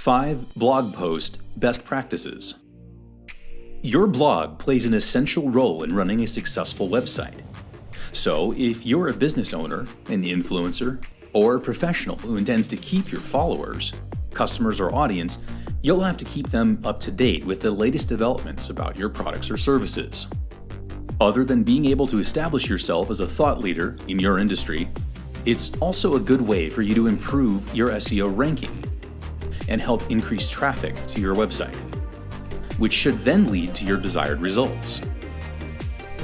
5 Blog Post Best Practices Your blog plays an essential role in running a successful website. So, if you're a business owner, an influencer, or a professional who intends to keep your followers, customers, or audience, you'll have to keep them up to date with the latest developments about your products or services. Other than being able to establish yourself as a thought leader in your industry, it's also a good way for you to improve your SEO ranking and help increase traffic to your website, which should then lead to your desired results.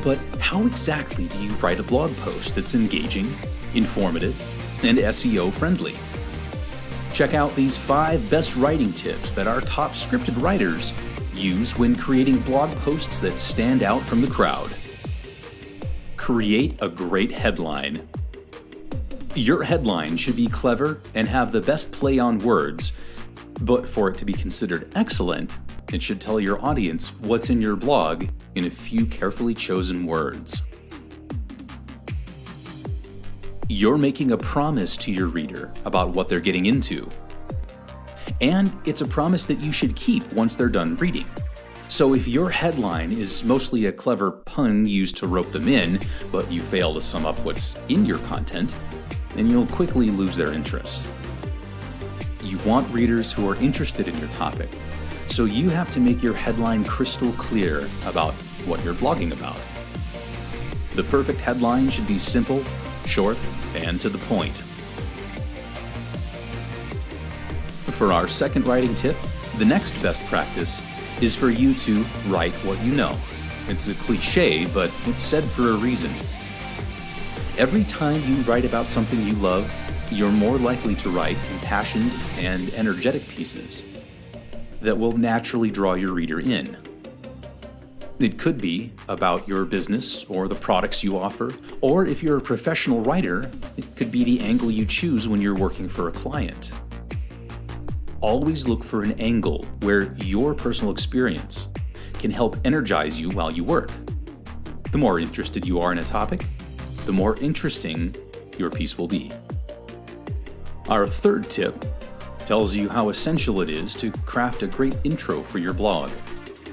But how exactly do you write a blog post that's engaging, informative, and SEO friendly? Check out these five best writing tips that our top scripted writers use when creating blog posts that stand out from the crowd. Create a great headline. Your headline should be clever and have the best play on words but for it to be considered excellent, it should tell your audience what's in your blog in a few carefully chosen words. You're making a promise to your reader about what they're getting into. And it's a promise that you should keep once they're done reading. So if your headline is mostly a clever pun used to rope them in, but you fail to sum up what's in your content, then you'll quickly lose their interest. You want readers who are interested in your topic, so you have to make your headline crystal clear about what you're blogging about. The perfect headline should be simple, short, and to the point. For our second writing tip, the next best practice is for you to write what you know. It's a cliche, but it's said for a reason. Every time you write about something you love, you're more likely to write impassioned and energetic pieces that will naturally draw your reader in. It could be about your business or the products you offer, or if you're a professional writer, it could be the angle you choose when you're working for a client. Always look for an angle where your personal experience can help energize you while you work. The more interested you are in a topic, the more interesting your piece will be. Our third tip tells you how essential it is to craft a great intro for your blog.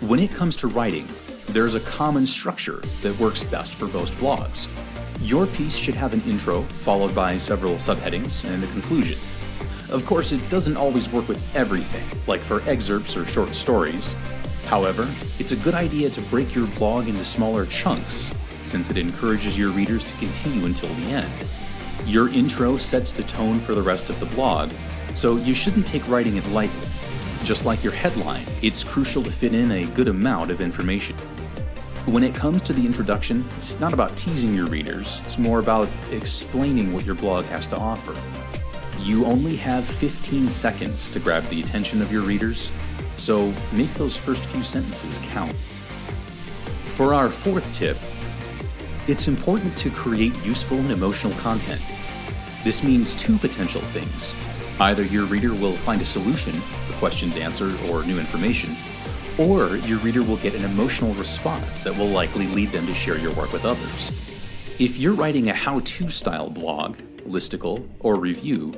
When it comes to writing, there's a common structure that works best for most blogs. Your piece should have an intro, followed by several subheadings and a conclusion. Of course, it doesn't always work with everything, like for excerpts or short stories. However, it's a good idea to break your blog into smaller chunks, since it encourages your readers to continue until the end. Your intro sets the tone for the rest of the blog, so you shouldn't take writing it lightly. Just like your headline, it's crucial to fit in a good amount of information. When it comes to the introduction, it's not about teasing your readers, it's more about explaining what your blog has to offer. You only have 15 seconds to grab the attention of your readers, so make those first few sentences count. For our fourth tip, it's important to create useful and emotional content. This means two potential things. Either your reader will find a solution, the questions answered, or new information, or your reader will get an emotional response that will likely lead them to share your work with others. If you're writing a how-to style blog, listicle, or review,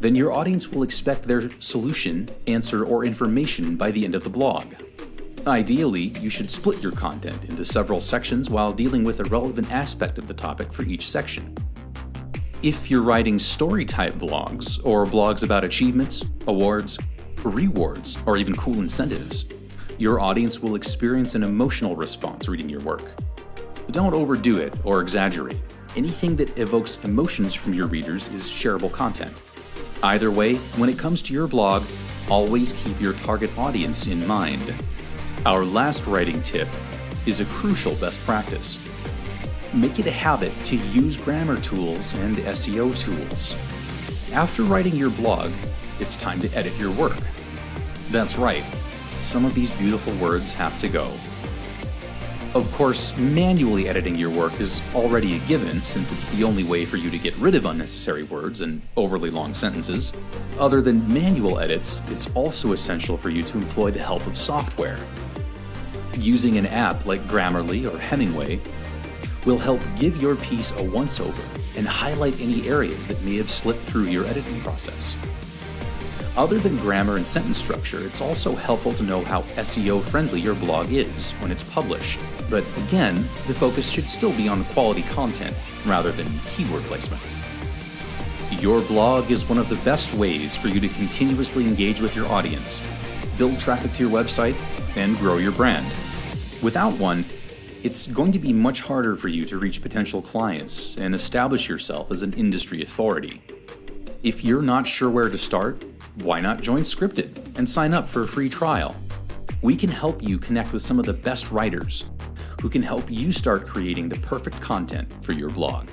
then your audience will expect their solution, answer, or information by the end of the blog. Ideally, you should split your content into several sections while dealing with a relevant aspect of the topic for each section. If you're writing story type blogs, or blogs about achievements, awards, rewards, or even cool incentives, your audience will experience an emotional response reading your work. Don't overdo it or exaggerate. Anything that evokes emotions from your readers is shareable content. Either way, when it comes to your blog, always keep your target audience in mind. Our last writing tip is a crucial best practice. Make it a habit to use grammar tools and SEO tools. After writing your blog, it's time to edit your work. That's right, some of these beautiful words have to go. Of course, manually editing your work is already a given since it's the only way for you to get rid of unnecessary words and overly long sentences. Other than manual edits, it's also essential for you to employ the help of software. Using an app like Grammarly or Hemingway will help give your piece a once-over and highlight any areas that may have slipped through your editing process. Other than grammar and sentence structure, it's also helpful to know how SEO friendly your blog is when it's published. But again, the focus should still be on quality content rather than keyword placement. Your blog is one of the best ways for you to continuously engage with your audience, build traffic to your website, and grow your brand. Without one, it's going to be much harder for you to reach potential clients and establish yourself as an industry authority. If you're not sure where to start, why not join Scripted and sign up for a free trial? We can help you connect with some of the best writers who can help you start creating the perfect content for your blog.